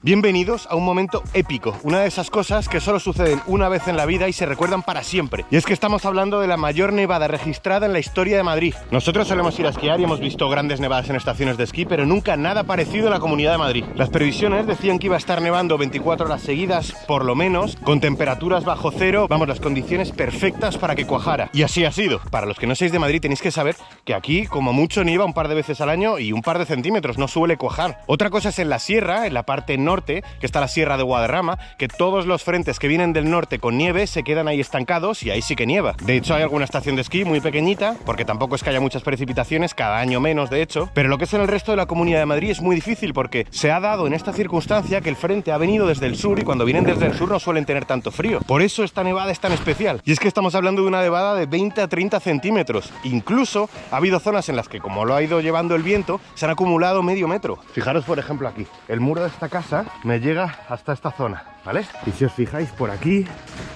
Bienvenidos a un momento épico, una de esas cosas que solo suceden una vez en la vida y se recuerdan para siempre. Y es que estamos hablando de la mayor nevada registrada en la historia de Madrid. Nosotros solemos ir a esquiar y hemos visto grandes nevadas en estaciones de esquí, pero nunca nada parecido en la Comunidad de Madrid. Las previsiones decían que iba a estar nevando 24 horas seguidas, por lo menos, con temperaturas bajo cero, vamos, las condiciones perfectas para que cuajara. Y así ha sido. Para los que no seáis de Madrid tenéis que saber que aquí, como mucho, nieva un par de veces al año y un par de centímetros, no suele cuajar. Otra cosa es en la sierra, en la parte norte, que está la Sierra de Guadarrama, que todos los frentes que vienen del norte con nieve se quedan ahí estancados y ahí sí que nieva. De hecho, hay alguna estación de esquí muy pequeñita, porque tampoco es que haya muchas precipitaciones, cada año menos de hecho, pero lo que es en el resto de la Comunidad de Madrid es muy difícil porque se ha dado en esta circunstancia que el frente ha venido desde el sur y cuando vienen desde el sur no suelen tener tanto frío. Por eso esta nevada es tan especial. Y es que estamos hablando de una nevada de 20 a 30 centímetros. Incluso ha habido zonas en las que, como lo ha ido llevando el viento, se han acumulado medio metro. Fijaros, por ejemplo, aquí. El muro de esta casa me llega hasta esta zona, ¿vale? Y si os fijáis por aquí,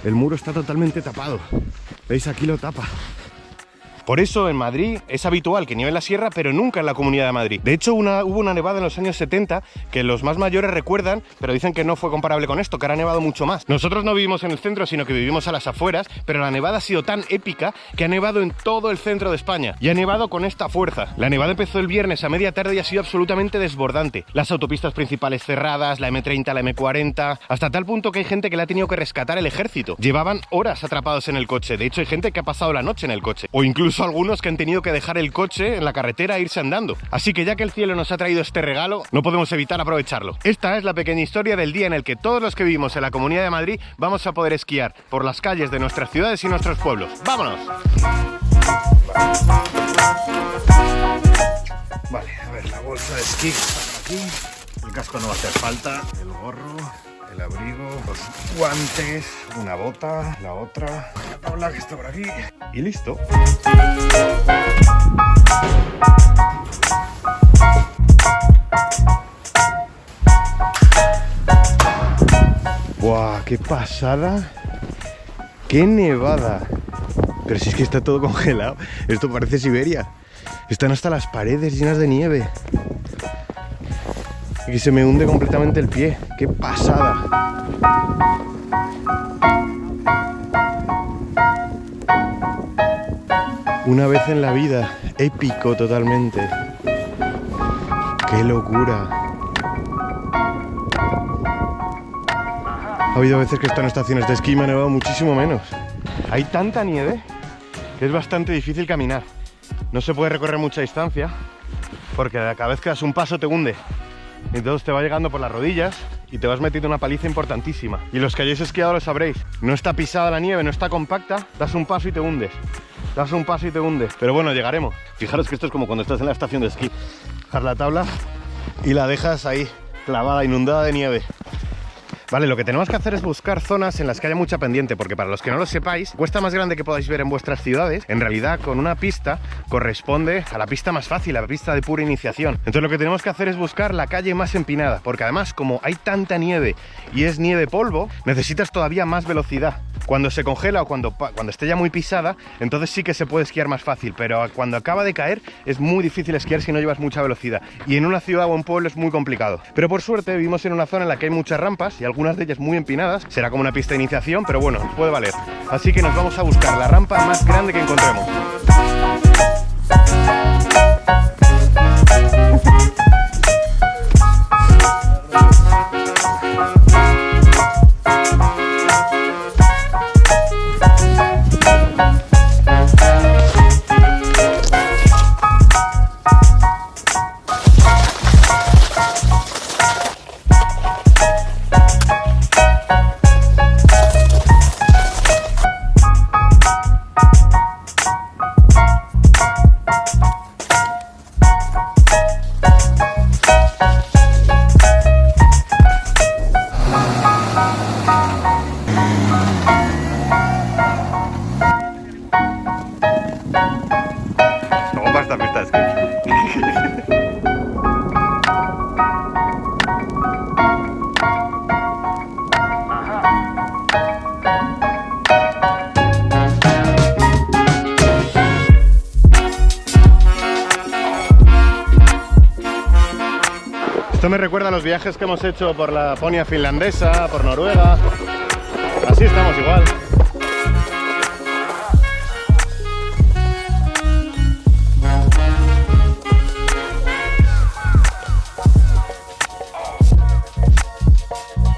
el muro está totalmente tapado. ¿Veis? Aquí lo tapa. Por eso en Madrid es habitual que nieve en la sierra, pero nunca en la Comunidad de Madrid. De hecho, una, hubo una nevada en los años 70 que los más mayores recuerdan, pero dicen que no fue comparable con esto, que ha nevado mucho más. Nosotros no vivimos en el centro, sino que vivimos a las afueras, pero la nevada ha sido tan épica que ha nevado en todo el centro de España. Y ha nevado con esta fuerza. La nevada empezó el viernes a media tarde y ha sido absolutamente desbordante. Las autopistas principales cerradas, la M30, la M40, hasta tal punto que hay gente que le ha tenido que rescatar el ejército. Llevaban horas atrapados en el coche. De hecho, hay gente que ha pasado la noche en el coche. O incluso algunos que han tenido que dejar el coche en la carretera e irse andando. Así que ya que el cielo nos ha traído este regalo, no podemos evitar aprovecharlo. Esta es la pequeña historia del día en el que todos los que vivimos en la Comunidad de Madrid vamos a poder esquiar por las calles de nuestras ciudades y nuestros pueblos. ¡Vámonos! Vale, a ver, la bolsa de esquí aquí. El casco no va a hacer falta. El gorro, el abrigo, los guantes, una bota, la otra, que está por aquí y listo. ¡Buah! ¡Qué pasada! ¡Qué nevada! Pero si es que está todo congelado. Esto parece Siberia. Están hasta las paredes llenas de nieve. Y se me hunde completamente el pie. ¡Qué pasada! Una vez en la vida, épico totalmente. ¡Qué locura! Ha habido veces que están en estaciones de esquí me ha nevado muchísimo menos. Hay tanta nieve que es bastante difícil caminar. No se puede recorrer mucha distancia porque cada vez que das un paso te hunde. Entonces te va llegando por las rodillas y te vas metiendo una paliza importantísima. Y los que hayáis esquiado lo sabréis. No está pisada la nieve, no está compacta, das un paso y te hundes. Das un paso y te hundes. Pero bueno, llegaremos. Fijaros que esto es como cuando estás en la estación de esquí. Dejas la tabla y la dejas ahí, clavada, inundada de nieve. Vale, lo que tenemos que hacer es buscar zonas en las que haya mucha pendiente, porque para los que no lo sepáis, cuesta más grande que podáis ver en vuestras ciudades, en realidad con una pista corresponde a la pista más fácil, a la pista de pura iniciación. Entonces lo que tenemos que hacer es buscar la calle más empinada, porque además como hay tanta nieve y es nieve polvo, necesitas todavía más velocidad. Cuando se congela o cuando, cuando esté ya muy pisada, entonces sí que se puede esquiar más fácil, pero cuando acaba de caer es muy difícil esquiar si no llevas mucha velocidad. Y en una ciudad o un pueblo es muy complicado. Pero por suerte vivimos en una zona en la que hay muchas rampas y algunas de ellas muy empinadas. Será como una pista de iniciación, pero bueno, puede valer. Así que nos vamos a buscar la rampa más grande que encontremos. Esto me recuerda a los viajes que hemos hecho por la Laponia finlandesa, por Noruega. Así estamos igual.